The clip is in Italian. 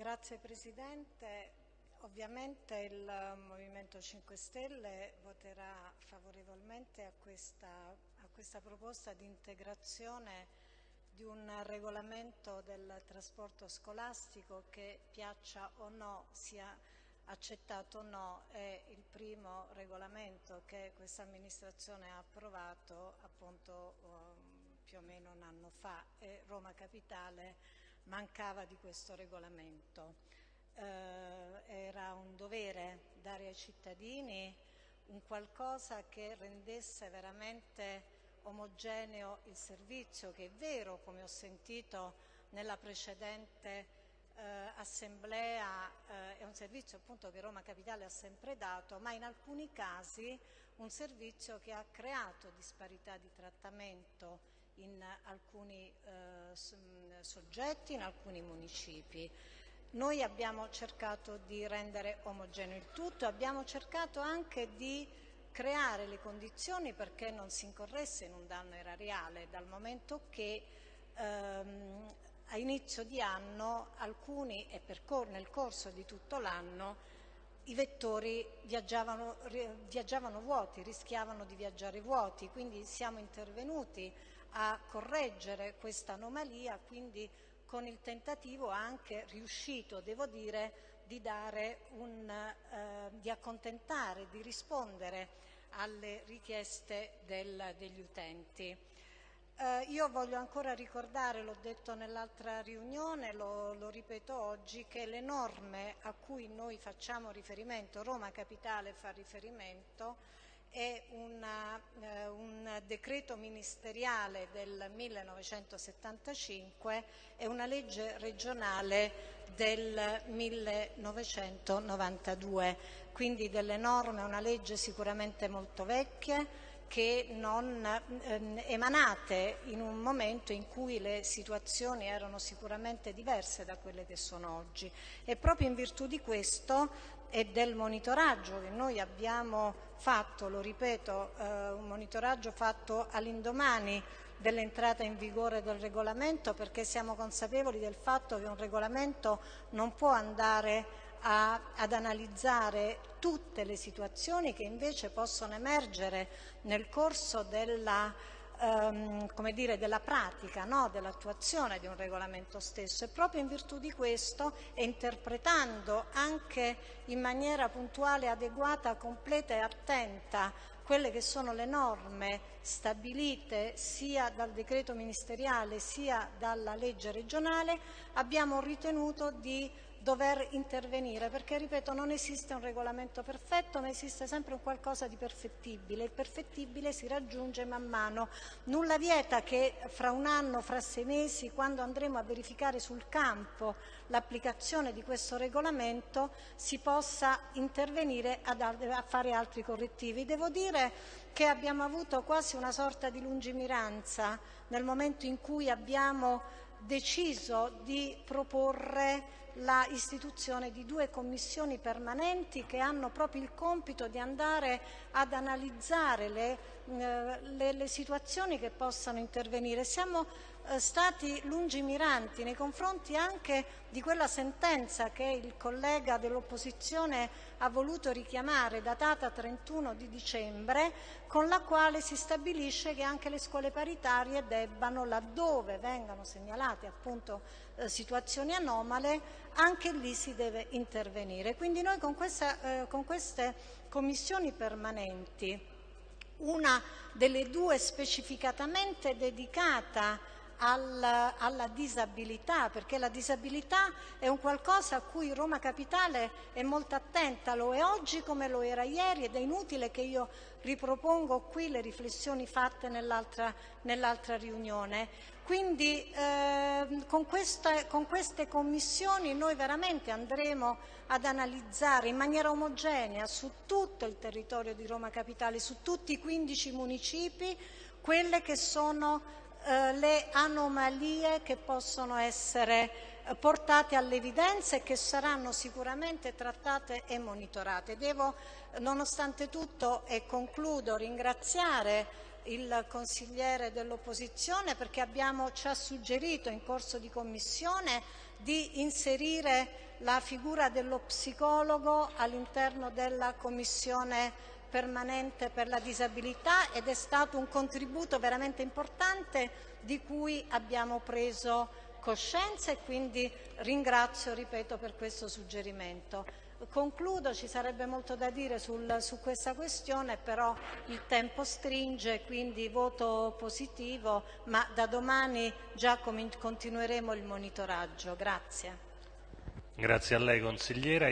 Grazie Presidente. Ovviamente il Movimento 5 Stelle voterà favorevolmente a questa, a questa proposta di integrazione di un regolamento del trasporto scolastico che piaccia o no, sia accettato o no, è il primo regolamento che questa amministrazione ha approvato appunto um, più o meno un anno fa e Roma Capitale mancava di questo regolamento. Eh, era un dovere dare ai cittadini un qualcosa che rendesse veramente omogeneo il servizio, che è vero, come ho sentito nella precedente eh, assemblea, eh, è un servizio appunto che Roma Capitale ha sempre dato, ma in alcuni casi un servizio che ha creato disparità di trattamento in alcuni eh, soggetti, in alcuni municipi. Noi abbiamo cercato di rendere omogeneo il tutto, abbiamo cercato anche di creare le condizioni perché non si incorresse in un danno erariale, dal momento che ehm, a inizio di anno alcuni e nel corso di tutto l'anno i vettori viaggiavano, viaggiavano, vuoti, rischiavano di viaggiare vuoti, quindi siamo intervenuti a correggere questa anomalia, quindi con il tentativo anche riuscito, devo dire, di, un, eh, di accontentare, di rispondere alle richieste del, degli utenti. Eh, io voglio ancora ricordare, l'ho detto nell'altra riunione, lo, lo, ripeto oggi, che le norme a cui noi facciamo riferimento, Roma Capitale fa riferimento, è una, eh, decreto ministeriale del 1975 e una legge regionale del 1992, quindi delle norme, una legge sicuramente molto vecchia che non eh, emanate in un momento in cui le situazioni erano sicuramente diverse da quelle che sono oggi. E proprio in virtù di questo e del monitoraggio che noi abbiamo fatto, lo ripeto, eh, un monitoraggio fatto all'indomani dell'entrata in vigore del regolamento perché siamo consapevoli del fatto che un regolamento non può andare a, ad analizzare tutte le situazioni che invece possono emergere nel corso della ehm, dire, della pratica, no? dell'attuazione di un regolamento stesso e proprio in virtù di questo e interpretando anche in maniera puntuale, adeguata, completa e attenta quelle che sono le norme stabilite sia dal decreto ministeriale sia dalla legge regionale, abbiamo ritenuto di dover intervenire, perché ripeto non esiste un regolamento perfetto, ma esiste sempre un qualcosa di perfettibile. Il perfettibile si raggiunge man mano. Nulla vieta che fra un anno, fra sei mesi, quando andremo a verificare sul campo l'applicazione di questo regolamento, si possa intervenire a fare altri correttivi. Devo dire che abbiamo avuto quasi una sorta di lungimiranza nel momento in cui abbiamo deciso di proporre la istituzione di due commissioni permanenti che hanno proprio il compito di andare ad analizzare le, eh, le, le situazioni che possano intervenire. Siamo stati lungimiranti nei confronti anche di quella sentenza che il collega dell'opposizione ha voluto richiamare, datata 31 di dicembre, con la quale si stabilisce che anche le scuole paritarie debbano, laddove vengano segnalate appunto eh, situazioni anomale, anche lì si deve intervenire. Quindi noi con, questa, eh, con queste commissioni permanenti, una delle due specificatamente dedicata alla, alla, disabilità, perché la disabilità è un qualcosa a cui Roma Capitale è molto attenta, lo è oggi come lo era ieri ed è inutile che io ripropongo qui le riflessioni fatte nell'altra nell riunione. Quindi eh, con, questa, con queste commissioni noi veramente andremo ad analizzare in maniera omogenea su tutto il territorio di Roma Capitale, su tutti i 15 municipi, quelle che sono eh, le anomalie che possono essere eh, portate all'evidenza e che saranno sicuramente trattate e monitorate. Devo, nonostante tutto, e concludo, ringraziare il consigliere dell'opposizione perché abbiamo, ci ha suggerito in corso di commissione di inserire la figura dello psicologo all'interno della commissione permanente per la disabilità ed è stato un contributo veramente importante di cui abbiamo preso coscienza e quindi ringrazio, ripeto, per questo suggerimento. Concludo, ci sarebbe molto da dire sul, su questa questione, però il tempo stringe, quindi voto positivo, ma da domani già continueremo il monitoraggio. Grazie. Grazie a lei consigliera.